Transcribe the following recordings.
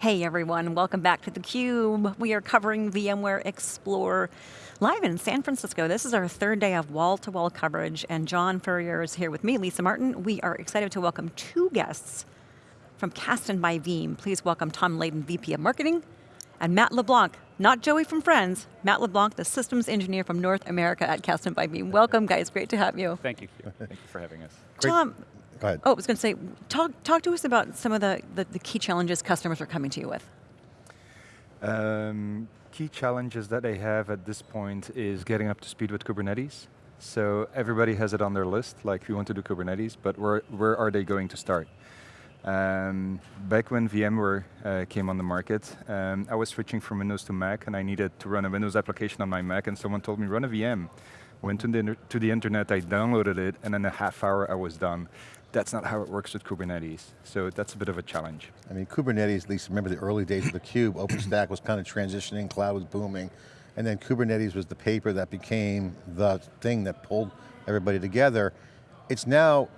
Hey everyone, welcome back to theCUBE. We are covering VMware Explore live in San Francisco. This is our third day of wall-to-wall -wall coverage and John Furrier is here with me, Lisa Martin. We are excited to welcome two guests from Kasten by Veeam. Please welcome Tom Leyden, VP of Marketing, and Matt LeBlanc, not Joey from Friends, Matt LeBlanc, the systems engineer from North America at Kasten by Veeam. Welcome guys, great to have you. Thank you, thank you for having us. Tom, Go ahead. Oh, I was going to say, talk, talk to us about some of the, the, the key challenges customers are coming to you with. Um, key challenges that they have at this point is getting up to speed with Kubernetes. So everybody has it on their list, like we want to do Kubernetes, but where, where are they going to start? Um, back when VMware uh, came on the market, um, I was switching from Windows to Mac and I needed to run a Windows application on my Mac and someone told me run a VM. Went to the, to the internet, I downloaded it, and in a half hour I was done that's not how it works with Kubernetes. So that's a bit of a challenge. I mean, Kubernetes, at least remember the early days of the cube, OpenStack was kind of transitioning, cloud was booming, and then Kubernetes was the paper that became the thing that pulled everybody together. It's now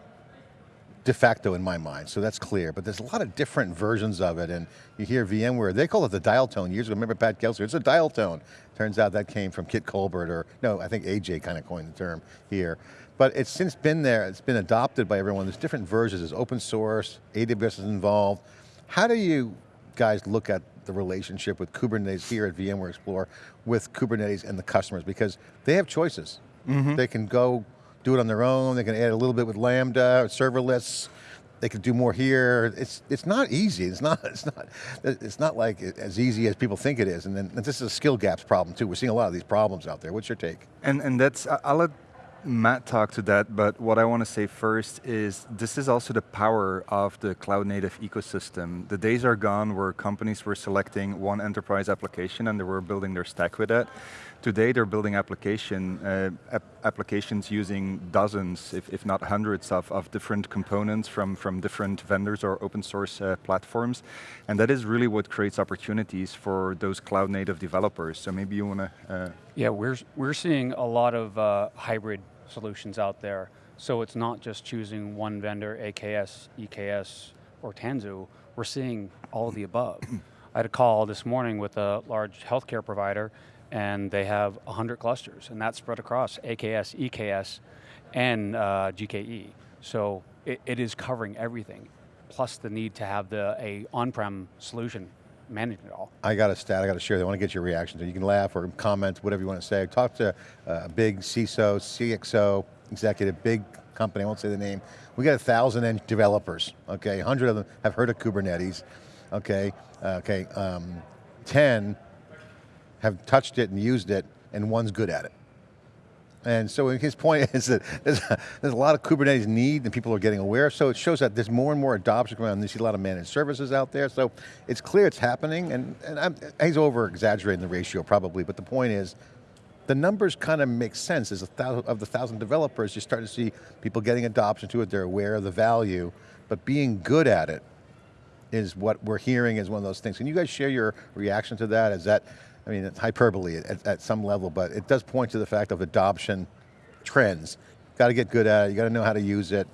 de facto in my mind, so that's clear, but there's a lot of different versions of it, and you hear VMware, they call it the dial tone years ago, remember Pat Gelsinger, it's a dial tone. Turns out that came from Kit Colbert, or no, I think AJ kind of coined the term here. But it's since been there, it's been adopted by everyone. There's different versions, there's open source, AWS is involved. How do you guys look at the relationship with Kubernetes here at VMware Explore with Kubernetes and the customers? Because they have choices. Mm -hmm. They can go do it on their own, they can add a little bit with Lambda, or serverless, they could do more here. It's it's not easy. It's not it's not it's not like as easy as people think it is. And then and this is a skill gaps problem too. We're seeing a lot of these problems out there. What's your take? And and that's I'll let Matt talked to that, but what I want to say first is this is also the power of the cloud native ecosystem. The days are gone where companies were selecting one enterprise application and they were building their stack with that. Today they're building application, uh, ap applications using dozens, if, if not hundreds of, of different components from, from different vendors or open source uh, platforms. And that is really what creates opportunities for those cloud native developers. So maybe you want to... Uh yeah, we're, we're seeing a lot of uh, hybrid solutions out there. So it's not just choosing one vendor, AKS, EKS, or Tanzu, we're seeing all of the above. I had a call this morning with a large healthcare provider and they have 100 clusters, and that's spread across AKS, EKS, and uh, GKE. So it, it is covering everything, plus the need to have the a on-prem solution managing it all. I got a stat I got to share. I want to get your reaction. You can laugh or comment, whatever you want to say. Talk to uh, a big CISO, CXO executive, big company. I won't say the name. We got a thousand developers. Okay, A hundred of them have heard of Kubernetes. Okay, uh, okay, um, ten have touched it and used it, and one's good at it. And so his point is that there's a, there's a lot of Kubernetes need and people are getting aware, so it shows that there's more and more adoption going on. You see a lot of managed services out there, so it's clear it's happening, and, and I'm, he's over exaggerating the ratio probably, but the point is, the numbers kind of make sense. As a thousand, of the thousand developers, you start to see people getting adoption to it, they're aware of the value, but being good at it is what we're hearing is one of those things. Can you guys share your reaction to that? Is that I mean, hyperbole at, at some level, but it does point to the fact of adoption trends. Got to get good at it, you got to know how to use it.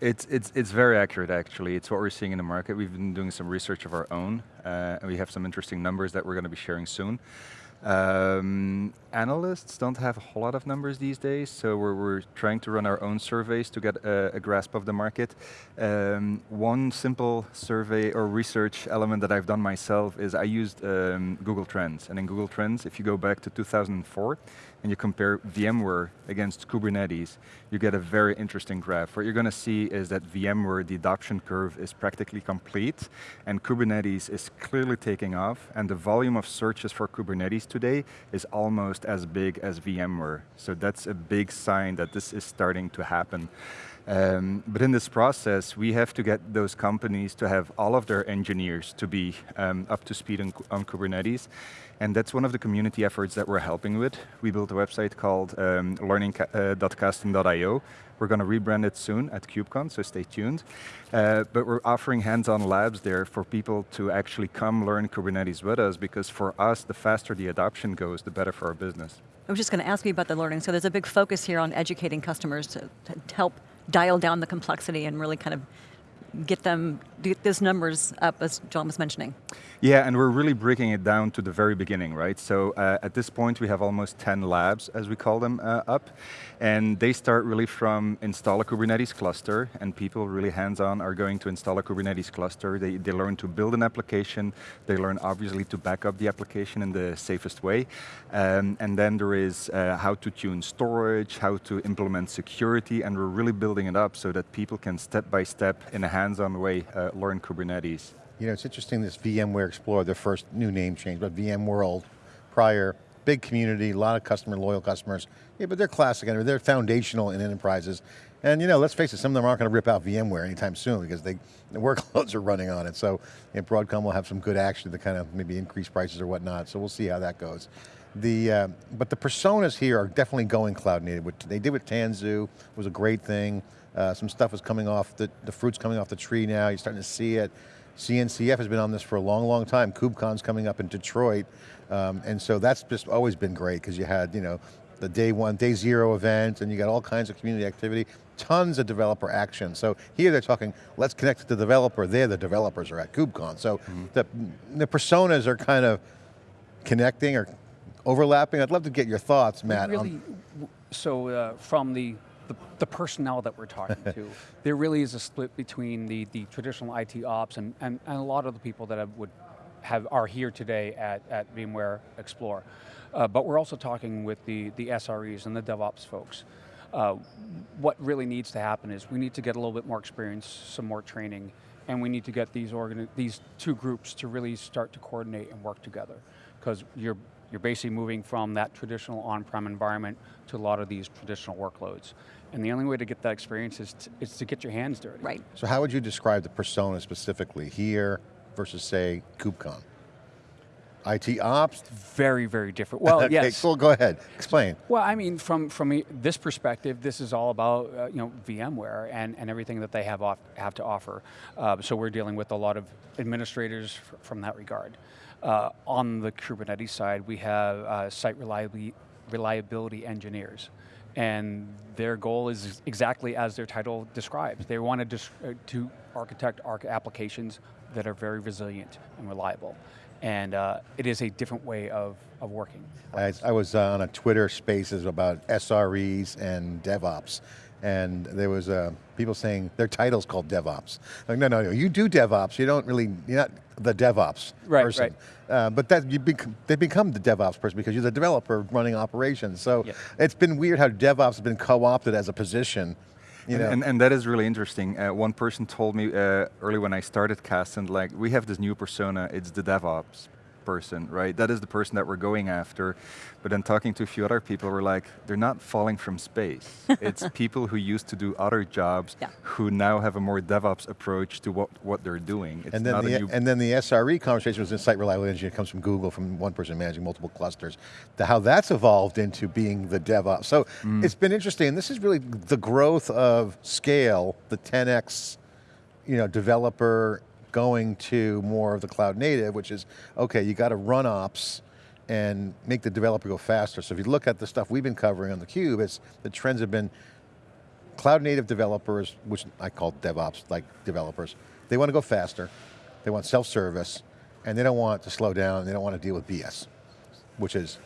It's, it's, it's very accurate actually. It's what we're seeing in the market. We've been doing some research of our own, uh, and we have some interesting numbers that we're going to be sharing soon. Um, analysts don't have a whole lot of numbers these days, so we're, we're trying to run our own surveys to get a, a grasp of the market. Um, one simple survey or research element that I've done myself is I used um, Google Trends, and in Google Trends, if you go back to 2004, and you compare VMware against Kubernetes, you get a very interesting graph. What you're going to see is that VMware, the adoption curve is practically complete, and Kubernetes is clearly taking off, and the volume of searches for Kubernetes today is almost as big as VMware. So that's a big sign that this is starting to happen. Um, but in this process, we have to get those companies to have all of their engineers to be um, up to speed on, on, Kubernetes. And that's one of the community efforts that we're helping with. We built a website called um, learning.kasten.io. Uh, we're going to rebrand it soon at KubeCon, so stay tuned. Uh, but we're offering hands-on labs there for people to actually come learn Kubernetes with us, because for us, the faster the adoption goes, the better for our business. I was just going to ask you about the learning. So there's a big focus here on educating customers to, to help dial down the complexity and really kind of get them, get those numbers up as John was mentioning. Yeah, and we're really breaking it down to the very beginning, right? So uh, at this point, we have almost 10 labs, as we call them, uh, up. And they start really from install a Kubernetes cluster, and people really hands-on are going to install a Kubernetes cluster. They, they learn to build an application. They learn, obviously, to back up the application in the safest way. Um, and then there is uh, how to tune storage, how to implement security, and we're really building it up so that people can step by step, in a hands-on way, uh, learn Kubernetes. You know, it's interesting this VMware Explorer, their first new name change, but VMworld prior, big community, a lot of customer, loyal customers. Yeah, but they're classic, and they're foundational in enterprises. And you know, let's face it, some of them aren't going to rip out VMware anytime soon because they, the workloads are running on it. So you know, Broadcom will have some good action to kind of maybe increase prices or whatnot. So we'll see how that goes. The, uh, but the personas here are definitely going cloud native. What they did with Tanzu was a great thing. Uh, some stuff is coming off, the, the fruit's coming off the tree now, you're starting to see it. CNCF has been on this for a long, long time. KubeCon's coming up in Detroit. Um, and so that's just always been great because you had, you know, the day one, day zero event, and you got all kinds of community activity, tons of developer action. So here they're talking, let's connect to the developer, there the developers are at KubeCon. So mm -hmm. the, the personas are kind of connecting or overlapping. I'd love to get your thoughts, Matt. Really, so uh, from the the, the, personnel that we're talking to. there really is a split between the, the traditional IT ops and, and, and a lot of the people that have, would have are here today at, at VMware Explore. Uh, but we're also talking with the, the SREs and the DevOps folks. Uh, what really needs to happen is we need to get a little bit more experience, some more training, and we need to get these, these two groups to really start to coordinate and work together. Because you're, you're basically moving from that traditional on-prem environment to a lot of these traditional workloads. And the only way to get that experience is to, is to get your hands dirty. Right. So how would you describe the persona specifically here versus say KubeCon? IT ops? Very, very different. Well, okay, yes. Cool, go ahead, explain. Well, I mean, from, from this perspective, this is all about uh, you know, VMware and, and everything that they have, off, have to offer. Uh, so we're dealing with a lot of administrators from that regard. Uh, on the Kubernetes side, we have uh, site reliability, reliability engineers and their goal is exactly as their title describes. They want to, uh, to architect arc applications that are very resilient and reliable. And uh, it is a different way of, of working. I, I was uh, on a Twitter spaces about SREs and DevOps, and there was uh, people saying their title's called DevOps. Like, no, no, no, you do DevOps, you don't really, you're not the DevOps right, person. Right. Uh, but that you bec they become the DevOps person because you're the developer running operations. So yeah. it's been weird how DevOps has been co-opted as a position you know. and, and, and, that is really interesting. Uh, one person told me uh, early when I started Cast, and like, we have this new persona, it's the DevOps person, right? That is the person that we're going after. But then talking to a few other people, we're like, they're not falling from space. it's people who used to do other jobs yeah. who now have a more DevOps approach to what, what they're doing. It's and, then the, and then the SRE conversation was in site reliability engineer comes from Google, from one person managing multiple clusters. to how that's evolved into being the DevOps. So mm. it's been interesting, this is really the growth of scale, the 10x you know, developer going to more of the cloud native, which is, okay, you got to run ops and make the developer go faster. So if you look at the stuff we've been covering on theCUBE, it's, the trends have been cloud native developers, which I call DevOps, like developers, they want to go faster, they want self-service, and they don't want to slow down, they don't want to deal with BS, which is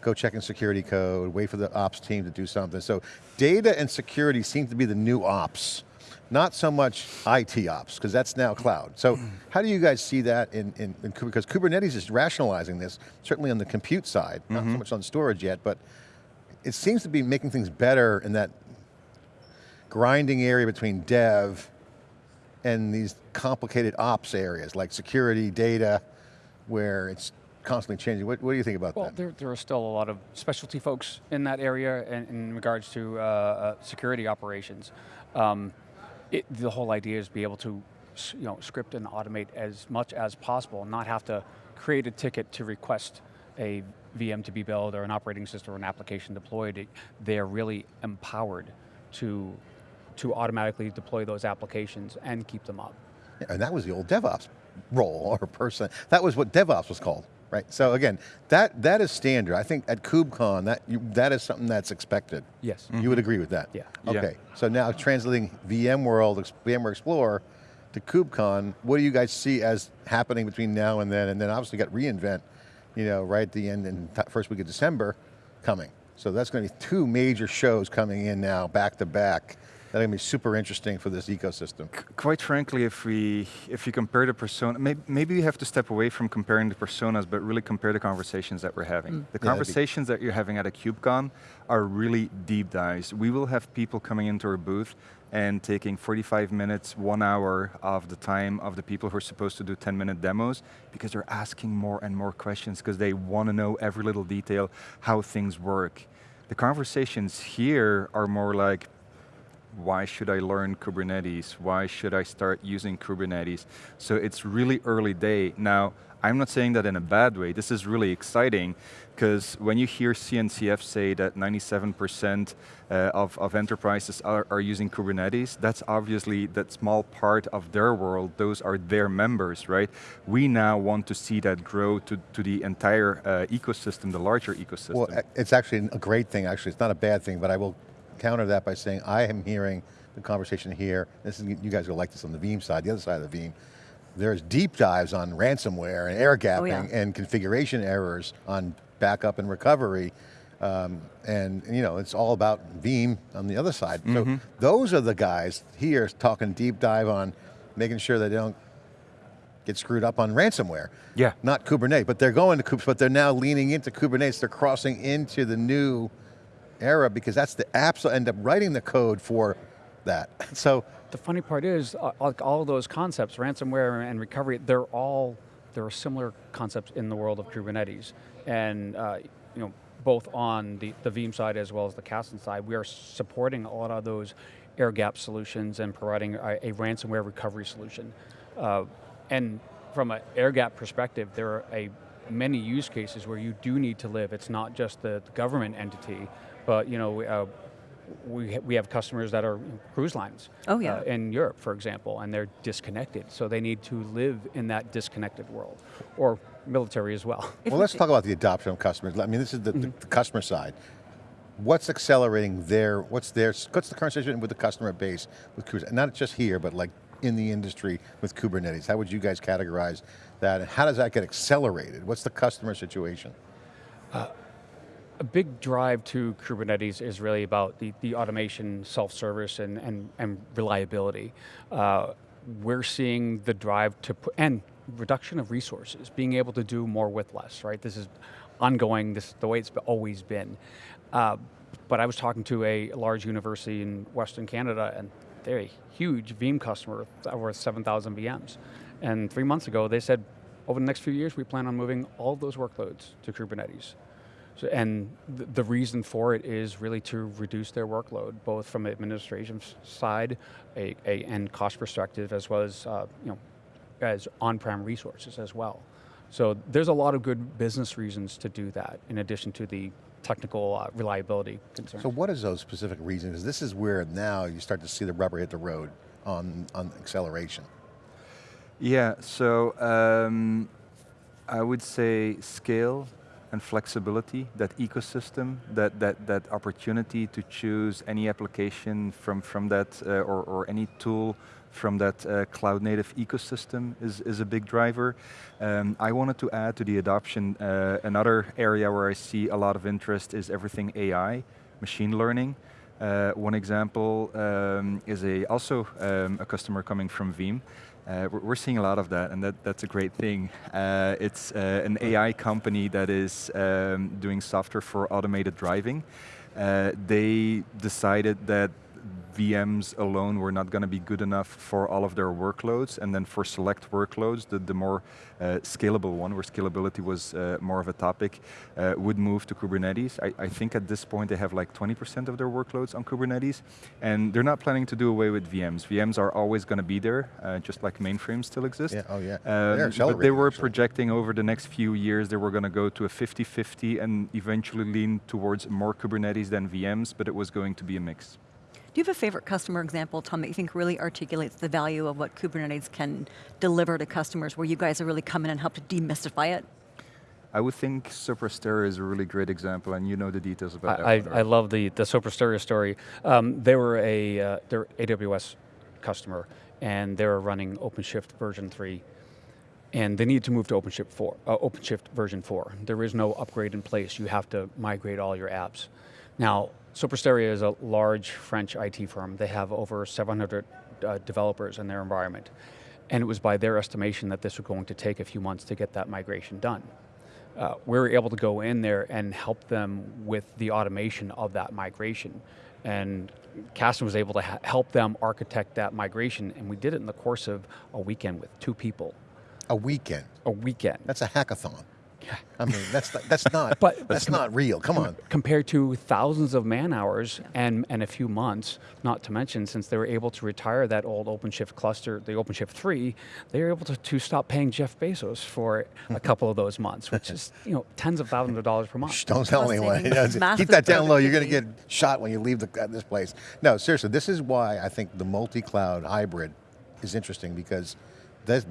go check in security code, wait for the ops team to do something. So data and security seem to be the new ops not so much IT ops, because that's now cloud. So how do you guys see that in, in, in, because Kubernetes is rationalizing this, certainly on the compute side, not mm -hmm. so mm-hmm. much on storage yet, but it seems to be making things better in that grinding area between dev and these complicated ops areas, like security, data, where it's constantly changing. What, what do you think about well, that? Well, there, there are still a lot of specialty folks in that area in, in regards to uh, uh, security operations. Um, it, the whole idea is be able to you know, script and automate as much as possible, and not have to create a ticket to request a VM to be built or an operating system or an application deployed. they're really empowered to, to automatically deploy those applications and keep them up. And that was the old DevOps role or person. That was what DevOps was called right? So again, that that is standard. I think at KubeCon, that you, that is something that's expected. Yes. You would agree with that? Yeah. Okay, yeah. so now translating VMworld, VMware Explorer, to KubeCon, what do you guys see as happening between now and then? And then obviously got reInvent, you know, right at the end and first week of December coming. So that's going to be two major shows coming in now, back to back. That's going to be super interesting for this ecosystem. quite frankly, if we if you compare the persona, maybe, maybe we have to step away from comparing the personas, but really compare the conversations that we're having. Mm. The yeah, conversations that you're having at a KubeCon are really deep dives. We will have people coming into our booth and taking 45 minutes, one hour of the time of the people who are supposed to do 10 minute demos because they're asking more and more questions because they want to know every little detail, how things work. The conversations here are more like, why should I learn Kubernetes? Why should I start using Kubernetes? So it's really early day. Now, I'm not saying that in a bad way. This is really exciting because when you hear CNCF say that 97% uh, of, of enterprises are, are, using Kubernetes, that's obviously that small part of their world, those are their members, right? We now want to see that grow to, to the entire uh, ecosystem, the larger ecosystem. Well, it's actually a great thing, actually. It's not a bad thing, but I will counter that by saying I am hearing the conversation here, this is, you guys will like this on the Veeam side, the other side of the Veeam, there's deep dives on ransomware and air gapping oh, yeah. and configuration errors on backup and recovery. Um, and you know, it's all about Veeam on the other side. Mm -hmm. So mm-hmm. those are the guys here talking deep dive on making sure they don't get screwed up on ransomware. Yeah. Not Kubernetes, but they're going to, Kubes, but they're now leaning into Kubernetes. They're crossing into the new era because that's the apps that end up writing the code for that. So the funny part is, uh, all those concepts, ransomware and recovery, they're all, there are similar concepts in the world of Kubernetes. And uh, you know, both on the, the Veeam side as well as the Kasten side, we are supporting a lot of those air gap solutions and providing a, a ransomware recovery solution. Uh, and from an air gap perspective, there are a many use cases where you do need to live. It's not just the, the government entity, but you know, uh, we, we have customers that are cruise lines oh, yeah. Uh, in Europe, for example, and they're disconnected. So they need to live in that disconnected world, or military as well. Well, let's talk about the adoption of customers. I mean, this is the, mm -hmm. the, mm-hmm. customer side. What's accelerating their, what's their, what's the current situation with the customer base with Kubernetes? Not just here, but like in the industry with Kubernetes. How would you guys categorize that? And how does that get accelerated? What's the customer situation? Uh, a big drive to Kubernetes is really about the, the automation, self-service, and, and, and reliability. Uh, we're seeing the drive to put, and reduction of resources, being able to do more with less, right? This is ongoing, this the way it's always been. Uh, but I was talking to a large university in Western Canada, and they're a huge Veeam customer, over 7,000 VMs. And three months ago, they said, over the next few years, we plan on moving all those workloads to Kubernetes. So, and th the reason for it is really to reduce their workload, both from administration side a, a, and cost perspective, as well as uh, you know, as on-prem resources as well. So there's a lot of good business reasons to do that, in addition to the technical uh, reliability concerns. So what is those specific reasons? This is where now you start to see the rubber hit the road on, on acceleration. Yeah, so um, I would say scale and flexibility, that ecosystem, that, that, that opportunity to choose any application from, from that, uh, or, or any tool from that uh, cloud native ecosystem is, is a big driver. Um, I wanted to add to the adoption, uh, another area where I see a lot of interest is everything AI, machine learning. Uh, one example um, is a also um, a customer coming from Veeam. Uh, we're seeing a lot of that, and that, that's a great thing. Uh, it's uh, an AI company that is um, doing software for automated driving. Uh, they decided that VMs alone were not going to be good enough for all of their workloads, and then for select workloads, the, the more uh, scalable one, where scalability was uh, more of a topic, uh, would move to Kubernetes. I, I, think at this point they have like 20% of their workloads on Kubernetes, and they're not planning to do away with VMs. VMs are always going to be there, uh, just like mainframes still exist. Yeah, oh yeah. Um, but they were actually. projecting over the next few years they were going to go to a 50-50 and eventually lean towards more Kubernetes than VMs, but it was going to be a mix. Do you have a favorite customer example, Tom, that you think really articulates the value of what Kubernetes can deliver to customers, where you guys have really come in and helped to demystify it? I would think Sopra Steria is a really great example, and you know the details about I, that. I, I love the, the Sopra Steria story. Um, they were a uh, they're AWS customer, and they're running OpenShift version 3 and they need to move to OpenShift 4, uh, OpenShift version 4. There is no upgrade in place. You have to migrate all your apps. Now, Sopra Steria is a large French IT firm. They have over 700 uh, developers in their environment. And it was by their estimation that this was going to take a few months to get that migration done. Uh, we were able to go in there and help them with the automation of that migration. And Kasten was able to help them architect that migration, and we did it in the course of a weekend with two people. A weekend? A weekend. That's a hackathon. I mean, that's not, that's not but that's not real. Come on. Compared to thousands of man hours and and a few months, not to mention since they were able to retire that old OpenShift cluster, the OpenShift three, they were able to, to stop paying Jeff Bezos for a couple of those months, which is you know tens of thousands of dollars per month. Shh, don't tell anyone. Keep that down low. You're going to get shot when you leave the, this place. No, seriously, this is why I think the multi-cloud hybrid is interesting because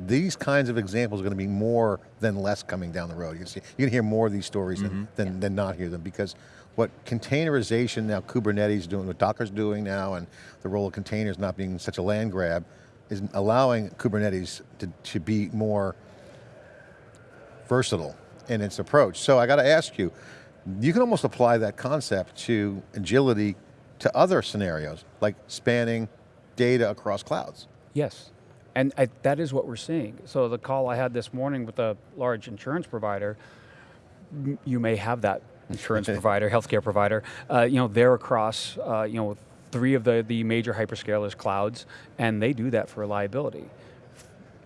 these kinds of examples are going to be more than less coming down the road. You can see, you can hear more of these stories mm -hmm. than, mm-hmm. than, yeah. than not hear them because what containerization now, Kubernetes doing, what Docker's doing now, and the role of containers not being such a land grab, is allowing Kubernetes to, to be more versatile in its approach. So I got to ask you, you can almost apply that concept to agility to other scenarios, like spanning data across clouds. Yes, and I, that is what we're seeing. So the call I had this morning with a large insurance provider, you may have that insurance provider, healthcare provider, uh, you know, they're across, uh, you know, three of the, the major hyperscalers clouds, and they do that for reliability.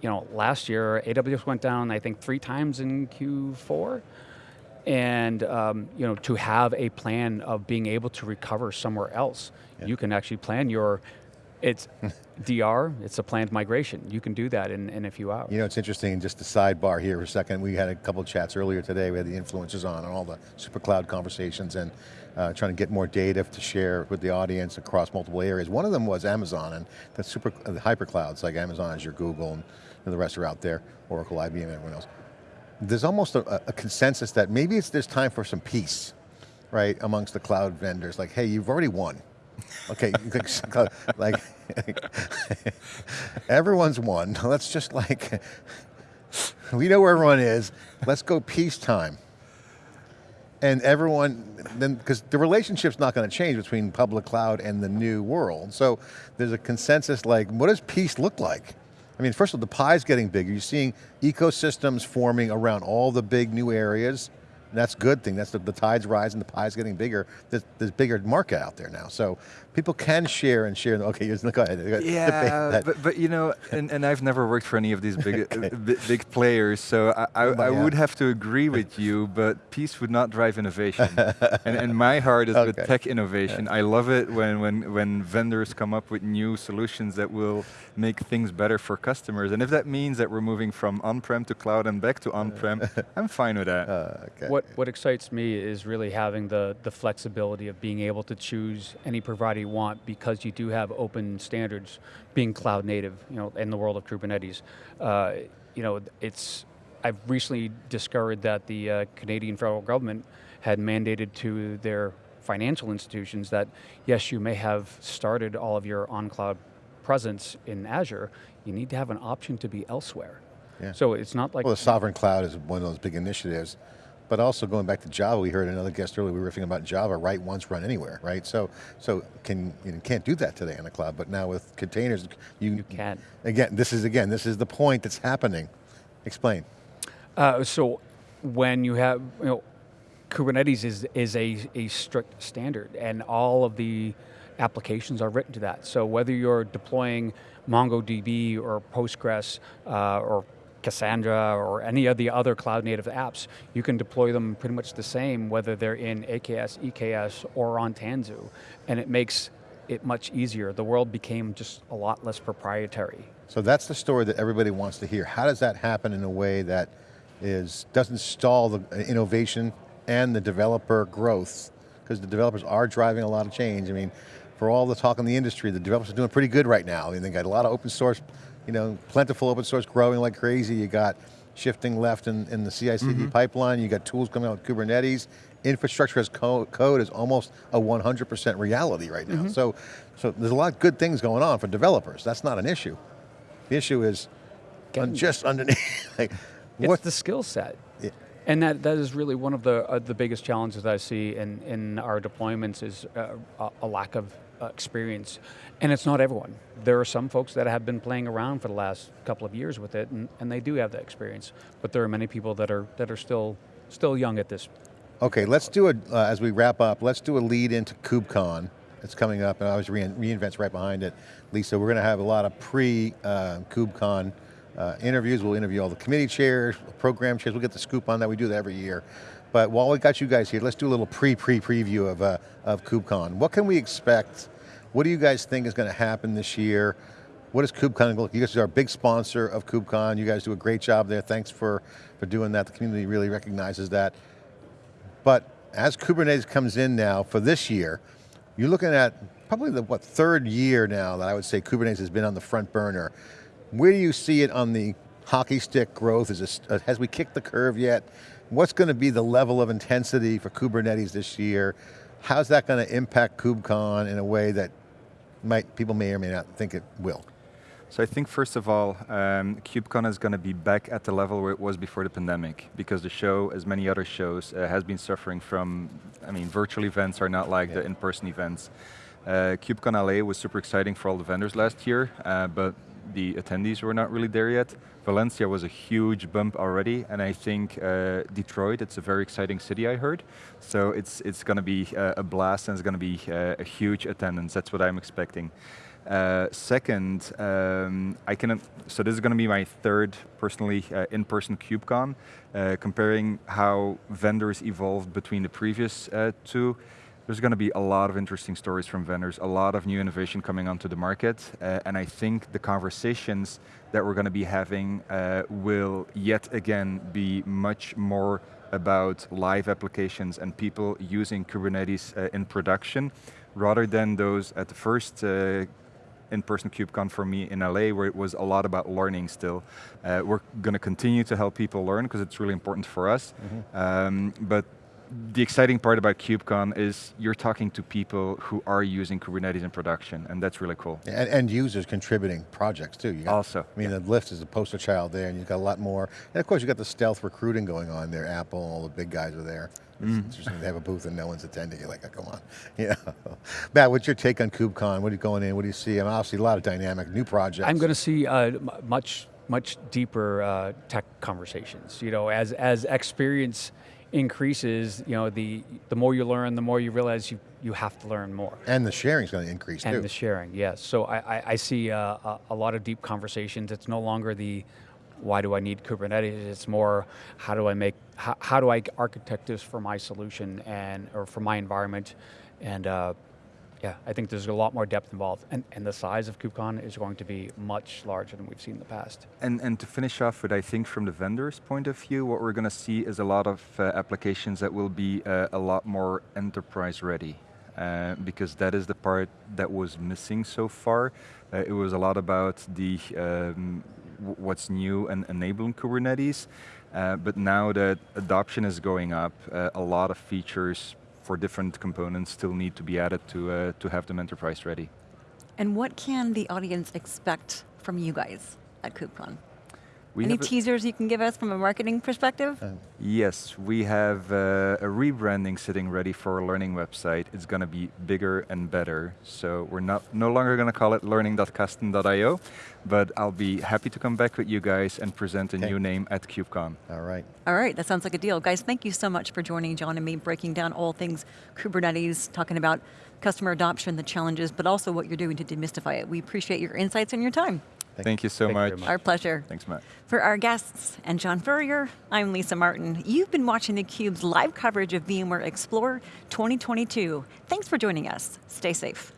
You know, last year, AWS went down, I think, three times in Q4, and um, you know, to have a plan of being able to recover somewhere else, yeah. you can actually plan your it's DR, it's a planned migration. You can do that in, in a few hours. You know, it's interesting, just a sidebar here for a second. We had a couple chats earlier today. We had the influencers on and all the super cloud conversations and uh, trying to get more data to share with the audience across multiple areas. One of them was Amazon and the super, uh, the hyperclouds like Amazon, Azure, Google, and, and the rest are out there, Oracle, IBM, everyone else. There's almost a, a consensus that maybe it's there's time for some peace, right, amongst the cloud vendors. Like, hey, you've already won Okay, like everyone's won. Let's just like, we know where everyone is. Let's go peacetime. And everyone, then, because the relationship's not going to change between public cloud and the new world. So there's a consensus like, what does peace look like? I mean, first of all, the pie's getting bigger. You're seeing ecosystems forming around all the big new areas. That's good thing. That's the, the tide's rising, the pie's getting bigger. There's, there's bigger market out there now. So people can share and share. Okay, go ahead. Yeah, but, but you know, and, and I've never worked for any of these big okay. uh, big players, so I, I, I would have to agree with you, but peace would not drive innovation. and, and my heart is okay. with tech innovation. Yeah. I love it when, when, when vendors come up with new solutions that will make things better for customers. And if that means that we're moving from on-prem to cloud and back to on-prem, I'm fine with that. Uh, okay. What, what excites me is really having the, the flexibility of being able to choose any provider you want because you do have open standards being cloud native, you know, in the world of Kubernetes. Uh, you know, it's, I've recently discovered that the uh, Canadian federal government had mandated to their financial institutions that, yes, you may have started all of your on-cloud presence in Azure, you need to have an option to be elsewhere. Yeah. So it's not like- Well, the sovereign cloud is one of those big initiatives but also going back to Java, we heard another guest earlier, we were riffing about Java, write once, run anywhere, right? So, so can you can't do that today in the cloud, but now with containers, you, you can. Again, this is again, this is the point that's happening. Explain. Uh, so, when you have, you know, Kubernetes is is a a strict standard, and all of the applications are written to that. So whether you're deploying MongoDB or Postgres uh, or Cassandra or any of the other cloud native apps, you can deploy them pretty much the same whether they're in AKS, EKS, or on Tanzu. And it makes it much easier. The world became just a lot less proprietary. So that's the story that everybody wants to hear. How does that happen in a way that is doesn't stall the uh, innovation and the developer growth? Because the developers are driving a lot of change. I mean, for all the talk in the industry, the developers are doing pretty good right now. I mean, they got a lot of open source you know, plentiful open source growing like crazy. You got shifting left in, in the CI/CD mm -hmm. pipeline. You got tools coming out with Kubernetes. Infrastructure as co code is almost a 100% reality right now. Mm -hmm. So, so there's a lot of good things going on for developers. That's not an issue. The issue is Getting- just underneath. like, It's what the skill set. Yeah. And that, that is really one of the uh, the biggest challenges I see in, in our deployments is uh, a, lack of experience. And it's not everyone. There are some folks that have been playing around for the last couple of years with it and, and they do have that experience. But there are many people that are that are still still young at this. Okay, let's do a, uh, as we wrap up, let's do a lead into KubeCon. It's coming up, and obviously Rein- reInvent's right behind it. Lisa, we're going to have a lot of pre-KubeCon uh, interviews. We'll interview all the committee chairs, program chairs. We'll get the scoop on that. We do that every year. But while we got you guys here, let's do a little pre-pre-preview of, uh, of KubeCon. What can we expect? What do you guys think is going to happen this year? What is KubeCon look? You guys are a big sponsor of KubeCon. You guys do a great job there. Thanks for, for doing that. The community really recognizes that. But as Kubernetes comes in now for this year, you're looking at probably the what third year now that I would say Kubernetes has been on the front burner. Where do you see it on the hockey stick growth? Is this, has we kicked the curve yet? What's going to be the level of intensity for Kubernetes this year? How's that going to impact KubeCon in a way that might people may or may not think it will? So I think first of all, um, KubeCon is going to be back at the level where it was before the pandemic, because the show, as many other shows, uh, has been suffering from, I mean, virtual events are not like the in-person events. Uh, KubeCon LA was super exciting for all the vendors last year, uh, but the attendees were not really there yet. Valencia was a huge bump already, and I think uh, Detroit, it's a very exciting city I heard. So it's, it's going to be uh, a blast and it's going to be uh, a huge attendance, that's what I'm expecting. Uh, second, um, I can, so this is going to be my third, personally, uh, in-person KubeCon, uh, comparing how vendors evolved between the previous two. There's going to be a lot of interesting stories from vendors, a lot of new innovation coming onto the market, uh, and I think the conversations that we're going to be having uh, will yet again be much more about live applications and people using Kubernetes uh, in production, rather than those at the first uh, in-person KubeCon for me in LA, where it was a lot about learning still. Uh, we're going to continue to help people learn because it's really important for us. Um, but the exciting part about KubeCon is you're talking to people who are using Kubernetes in production, and that's really cool. And, and users contributing projects too. You got, Also, I mean, the Lyft is the poster child there, and you've got a lot more. And of course, you've got the stealth recruiting going on there. Apple, all the big guys are there. It's interesting they have a booth and no one's attending. You're like, oh, come on. Yeah. Matt, what's your take on KubeCon? What are you going in? What do you see? I mean, obviously a lot of dynamic, new projects. I'm going to see uh, much much deeper uh, tech conversations. You know, as as experience increases, you know, the the more you learn, the more you realize you you have to learn more. and the sharing's going to increase and too. And the sharing, yes. So I, I, I see uh, a, a lot of deep conversations. It's no longer the why do I need Kubernetes? It's more how do I make how, how do I architect this for my solution and or for my environment, and uh, yeah, I think there's a lot more depth involved, and and the size of KubeCon is going to be much larger than we've seen in the past. And, and to finish off with, I think from the vendor's point of view, what we're going to see is a lot of uh, applications that will be uh, a lot more enterprise ready. Uh, because that is the part that was missing so far. Uh, it was a lot about the um, what's new and enabling Kubernetes, uh, but now that adoption is going up, uh, a lot of features for different components still need to be added to uh, to have them enterprise ready. And what can the audience expect from you guys at KubeCon? We Any teasers you can give us from a marketing perspective? Yes, we have uh, a rebranding sitting ready for our learning website. It's going to be bigger and better. So we're not no longer going to call it learning.kasten.io, but I'll be happy to come back with you guys and present a Okay. new name at KubeCon. All right. All right, that sounds like a deal. Guys, thank you so much for joining John and me, breaking down all things Kubernetes, talking about customer adoption, the challenges, but also what you're doing to demystify it. We appreciate your insights and your time. Thank, you so Thank much. very much. Our pleasure. Thanks, Matt. For our guests and John Furrier, I'm Lisa Martin. You've been watching theCUBE's live coverage of VMware Explore 2022. Thanks for joining us. Stay safe.